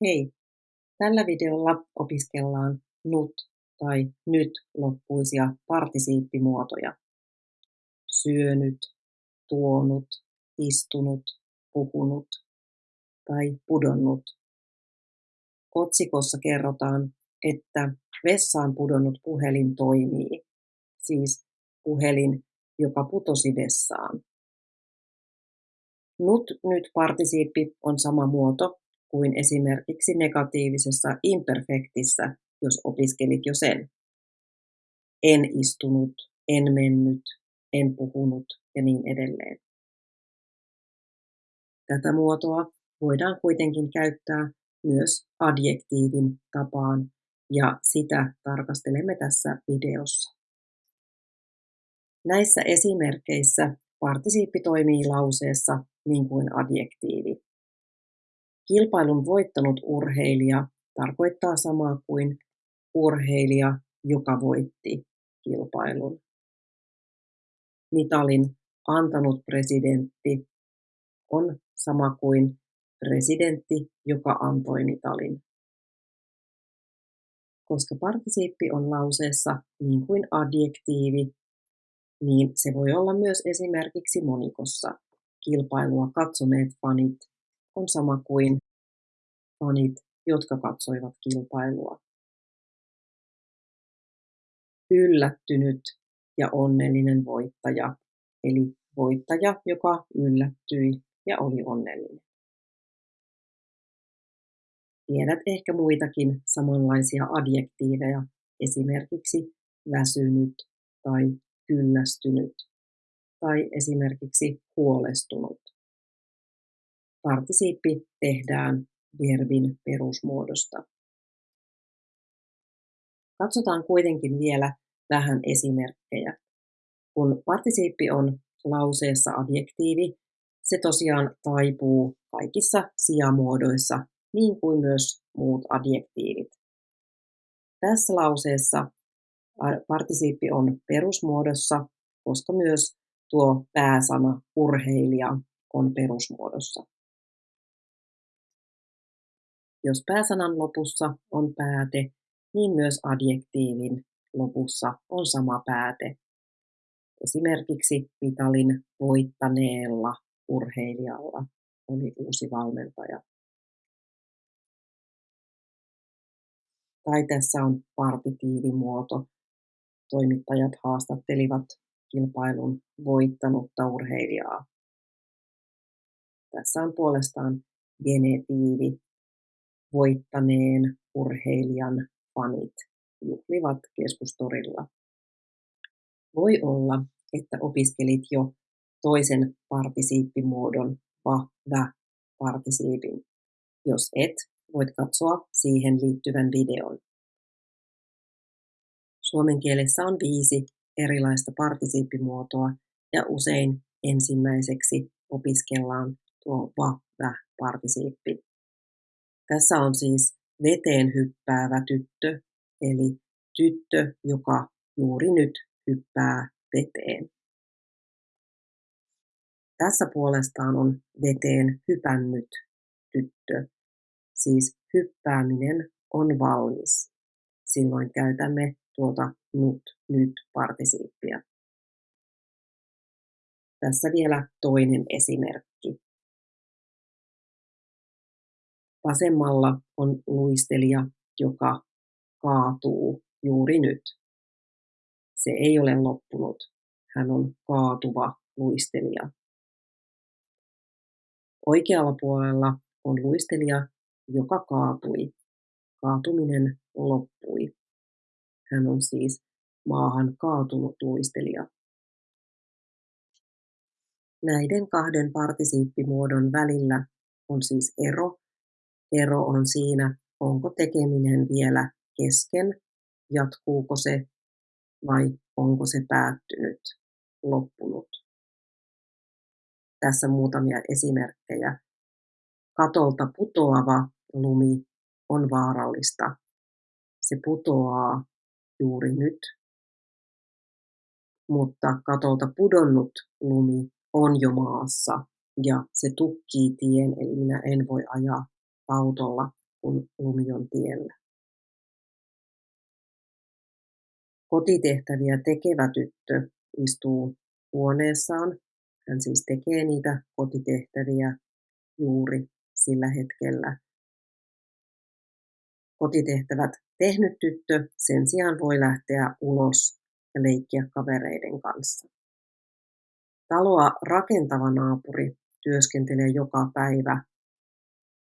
Hei! Tällä videolla opiskellaan NUT tai nyt loppuisia partisiippimuotoja. Syönyt, tuonut, istunut, puhunut tai pudonnut. Otsikossa kerrotaan, että vessaan pudonnut puhelin toimii, siis puhelin, joka putosi vessaan. Nut nyt partisiippi on sama muoto kuin esimerkiksi negatiivisessa imperfektissä, jos opiskelit jo sen. En istunut, en mennyt, en puhunut ja niin edelleen. Tätä muotoa voidaan kuitenkin käyttää myös adjektiivin tapaan ja sitä tarkastelemme tässä videossa. Näissä esimerkkeissä partisiippi toimii lauseessa niin kuin adjektiivi. Kilpailun voittanut urheilija tarkoittaa samaa kuin urheilija, joka voitti kilpailun. Mitalin antanut presidentti on sama kuin presidentti, joka antoi mitalin. Koska partisiippi on lauseessa niin kuin adjektiivi, niin se voi olla myös esimerkiksi monikossa. Kilpailua katsoneet fanit on sama kuin fanit, jotka katsoivat kilpailua. Yllättynyt ja onnellinen voittaja, eli voittaja, joka yllättyi ja oli onnellinen. Tiedät ehkä muitakin samanlaisia adjektiiveja, esimerkiksi väsynyt tai kyllästynyt tai esimerkiksi huolestunut. Partisiippi tehdään verbin perusmuodosta. Katsotaan kuitenkin vielä vähän esimerkkejä. Kun partisiippi on lauseessa adjektiivi, se tosiaan taipuu kaikissa sijamuodoissa, niin kuin myös muut adjektiivit. Tässä lauseessa partisiippi on perusmuodossa, koska myös tuo pääsana urheilija on perusmuodossa. Jos pääsanan lopussa on pääte, niin myös adjektiivin lopussa on sama pääte. Esimerkiksi Vitalin voittaneella urheilijalla oli uusi valmentaja. Tai tässä on partitiivimuoto. Toimittajat haastattelivat kilpailun voittanutta urheilijaa. Tässä on puolestaan genetiivi, voittaneen urheilijan fanit juhlivat keskustorilla. Voi olla, että opiskelit jo toisen partisiippimuodon va-vä partisiipin. Jos et, voit katsoa siihen liittyvän videon. Suomen kielessä on viisi erilaista partisiippimuotoa ja usein ensimmäiseksi opiskellaan tuo va-vä-partisiippi. Tässä on siis veteen hyppäävä tyttö, eli tyttö, joka juuri nyt hyppää veteen. Tässä puolestaan on veteen hypännyt tyttö, siis hyppääminen on valmis. Silloin käytämme tuota nut, nyt partisiippia. Tässä vielä toinen esimerkki. Vasemmalla on luistelija, joka kaatuu juuri nyt. Se ei ole loppunut. Hän on kaatuva luistelija. Oikealla puolella on luistelija, joka kaatui. Kaatuminen loppui. Hän on siis maahan kaatunut luistelija. Näiden kahden partisiippimuodon välillä on siis ero. Ero on siinä, onko tekeminen vielä kesken, jatkuuko se vai onko se päättynyt, loppunut. Tässä muutamia esimerkkejä. Katolta putoava lumi on vaarallista. Se putoaa juuri nyt. Mutta katolta pudonnut lumi on jo maassa ja se tukkii tien, eli minä en voi ajaa autolla kun lumi on tiellä. Kotitehtäviä tekevä tyttö istuu huoneessaan. Hän siis tekee niitä kotitehtäviä juuri sillä hetkellä. Kotitehtävät tehnyt tyttö sen sijaan voi lähteä ulos ja leikkiä kavereiden kanssa. Taloa rakentava naapuri työskentelee joka päivä,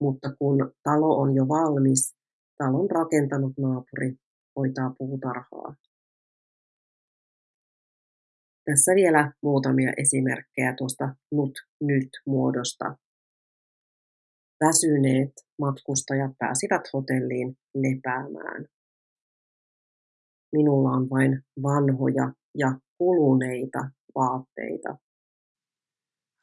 mutta kun talo on jo valmis, talon rakentanut naapuri hoitaa puutarhaa. Tässä vielä muutamia esimerkkejä tuosta nut-nyt-muodosta. Väsyneet matkustajat pääsivät hotelliin lepäämään. Minulla on vain vanhoja ja kuluneita vaatteita.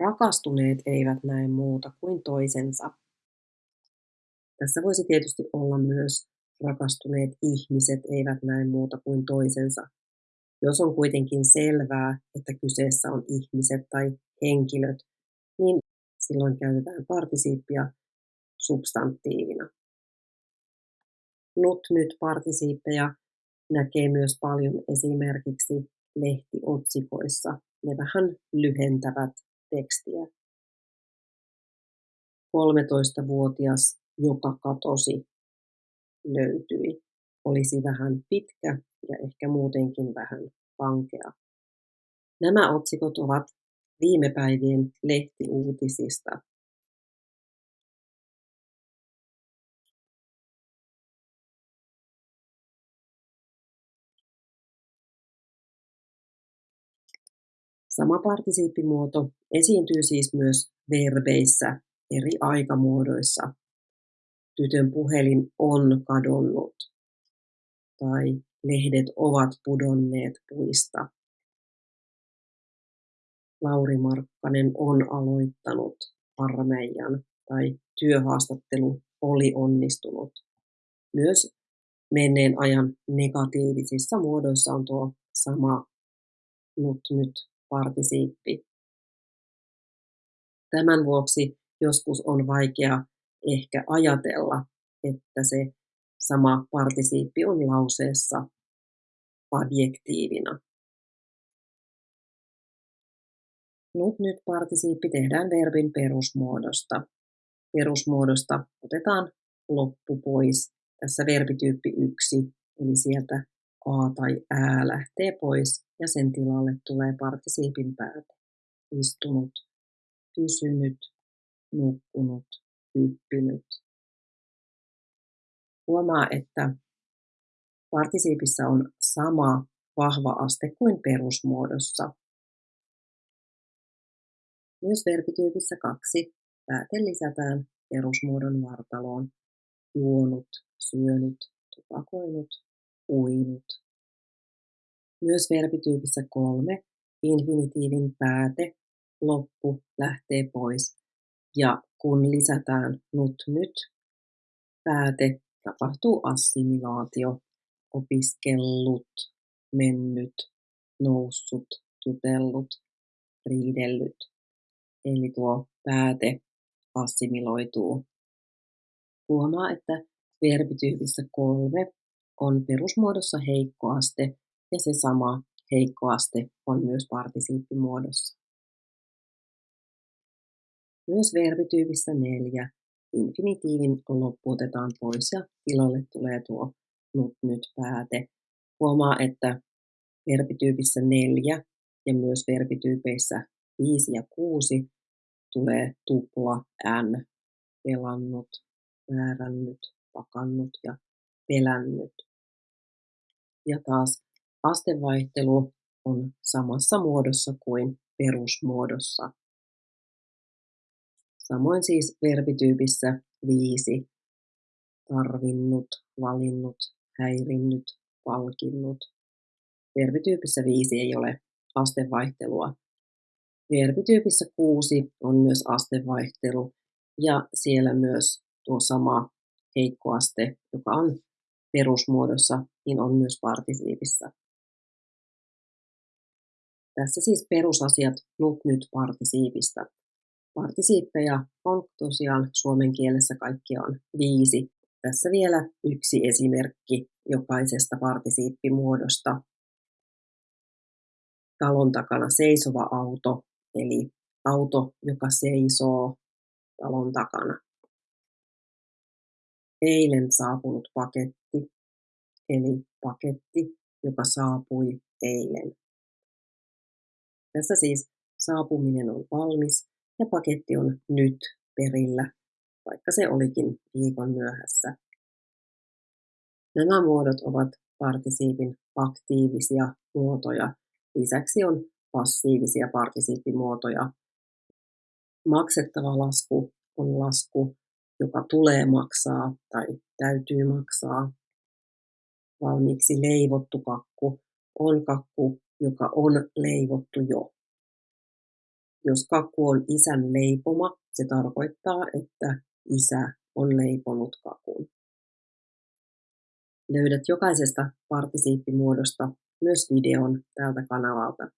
Rakastuneet eivät näe muuta kuin toisensa. Tässä voisi tietysti olla myös rakastuneet ihmiset eivät näe muuta kuin toisensa. Jos on kuitenkin selvää, että kyseessä on ihmiset tai henkilöt, niin silloin käytetään partisiippia substantiivina. Nut nyt partisiippeja näkee myös paljon esimerkiksi lehtiotsikoissa. Ne vähän lyhentävät tekstiä. 13-vuotias, joka katosi, löytyi. Olisi vähän pitkä ja ehkä muutenkin vähän vankea. Nämä otsikot ovat viime päivien lehtiuutisista. Sama partisiippimuoto esiintyy siis myös verbeissä eri aikamuodoissa. Tytön puhelin on kadonnut tai lehdet ovat pudonneet puista. Lauri Markkanen on aloittanut armeijan tai työhaastattelu oli onnistunut. Myös menneen ajan negatiivisissa muodoissa on tuo sama nyt nyt partisiippi. Tämän vuoksi joskus on vaikea ehkä ajatella, että se sama partisiippi on lauseessa adjektiivina. Nyt nyt partisiippi tehdään verbin perusmuodosta. Perusmuodosta otetaan loppu pois. Tässä verbityyppi yksi, eli sieltä a tai ää lähtee pois ja sen tilalle tulee partisiipin päätä. Istunut, pysynyt, nukkunut, hyppinyt. Huomaa, että partisiipissa on sama vahva aste kuin perusmuodossa. Myös verbityypissä kaksi pääte lisätään perusmuodon vartaloon. Juonut, syönyt, tupakoinut, uinut. Myös verbityypissä kolme infinitiivin pääte, loppu lähtee pois. Ja kun lisätään nut nyt, pääte, tapahtuu assimilaatio, opiskellut, mennyt, noussut, jutellut, riidellyt. Eli tuo pääte assimiloituu. Huomaa, että verbityypissä kolme on perusmuodossa heikkoaste ja se sama heikkoaste on myös partisiippimuodossa. Myös verbityypissä neljä infinitiivin loppu otetaan pois ja tilalle tulee tuo nut nyt pääte. Huomaa, että verbityypissä neljä ja myös verbityypeissä viisi ja kuusi tulee tupla n, pelannut, määrännyt, pakannut ja pelännyt. Ja taas astevaihtelu on samassa muodossa kuin perusmuodossa. Samoin siis verbityypissä viisi tarvinnut, valinnut, häirinnyt, palkinnut. Verbityypissä viisi ei ole astevaihtelua. Verbityypissä kuusi on myös astevaihtelu ja siellä myös tuo sama heikkoaste, joka on perusmuodossa, niin on myös partisiipissä. Tässä siis perusasiat nut nyt partisiipistä. Partisiippeja on tosiaan suomen kielessä kaikkiaan viisi, Tässä vielä yksi esimerkki jokaisesta partisiippimuodosta. Talon takana seisova auto, eli auto, joka seisoo talon takana. Eilen saapunut paketti, eli paketti, joka saapui eilen. Tässä siis saapuminen on valmis ja paketti on nyt perillä, vaikka se olikin viikon myöhässä. Nämä muodot ovat partisiipin aktiivisia muotoja. Lisäksi on passiivisia partisiippimuotoja. Maksettava lasku on lasku, joka tulee maksaa tai täytyy maksaa. Valmiiksi leivottu kakku on kakku, joka on leivottu jo. Jos kakku on isän leipoma, se tarkoittaa, että isä on leiponut kakun. Löydät jokaisesta partisiippimuodosta myös videon tältä kanavalta.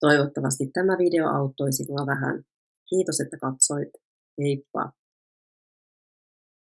Toivottavasti tämä video auttoi sinua vähän. Kiitos, että katsoit. Heippa!